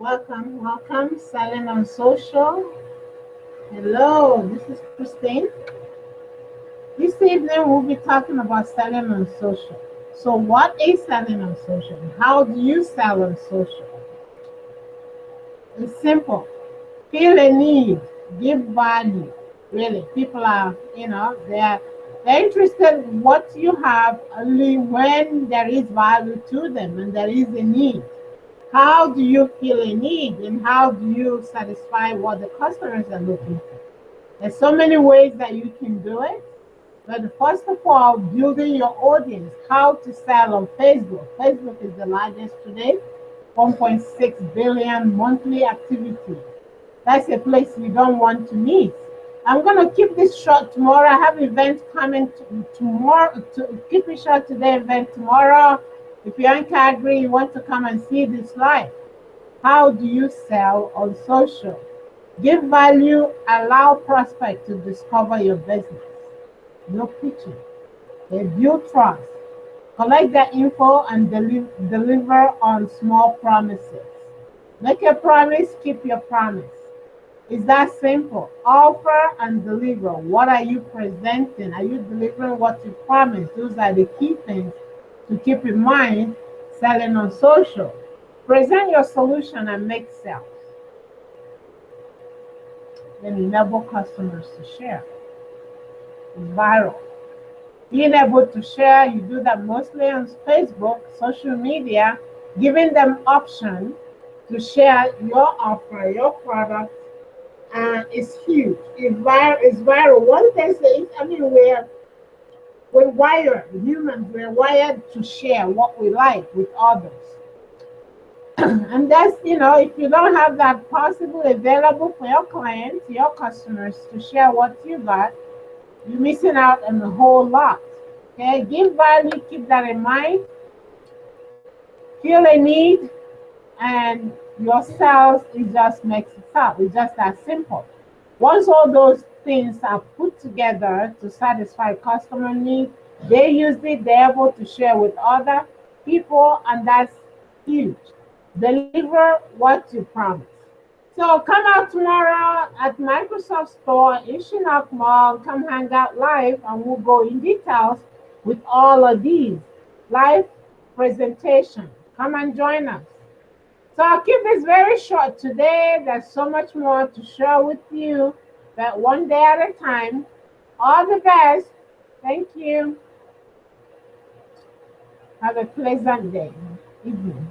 Welcome, welcome. Selling on social. Hello, this is Christine. This evening we'll be talking about selling on social. So, what is selling on social? How do you sell on social? It's simple. Feel a need, give value. Really, people are, you know, they're they're interested in what you have only when there is value to them and there is a need. How do you feel a need and how do you satisfy what the customers are looking for? There's so many ways that you can do it. But first of all, building your audience, how to sell on Facebook. Facebook is the largest today, 1.6 billion monthly activity. That's a place you don't want to miss. I'm gonna keep this short tomorrow. I have event coming tomorrow. To keep it short today, event tomorrow. If you're in Calgary, you want to come and see this live. How do you sell on social? Give value, allow prospect to discover your business. No pitching. They build trust. Collect their info and deli deliver on small promises. Make a promise, keep your promise. It's that simple. Offer and deliver. What are you presenting? Are you delivering what you promised? Those are the key things to keep in mind selling on social. Present your solution and make sales. Then enable customers to share. It's viral. Being able to share, you do that mostly on Facebook, social media, giving them option to share your offer, your product, and it's huge. It's viral. It's viral. One thing is, I mean, we're wired. Humans, we're wired to share what we like with others. and that's you know, if you don't have that possible available for your clients, your customers to share what you got, you're missing out on a whole lot. Okay, give value. Keep that in mind. Feel a need, and your sales, it just makes it up. It's just that simple. Once all those things are put together to satisfy customer needs, they use it, they're able to share with other people, and that's huge. Deliver what you promise. So come out tomorrow at Microsoft Store in Chinook Mall. Come hang out live, and we'll go in details with all of these live presentation. Come and join us. So I'll keep this very short today. There's so much more to share with you, but one day at a time. All the best. Thank you. Have a pleasant day, evening.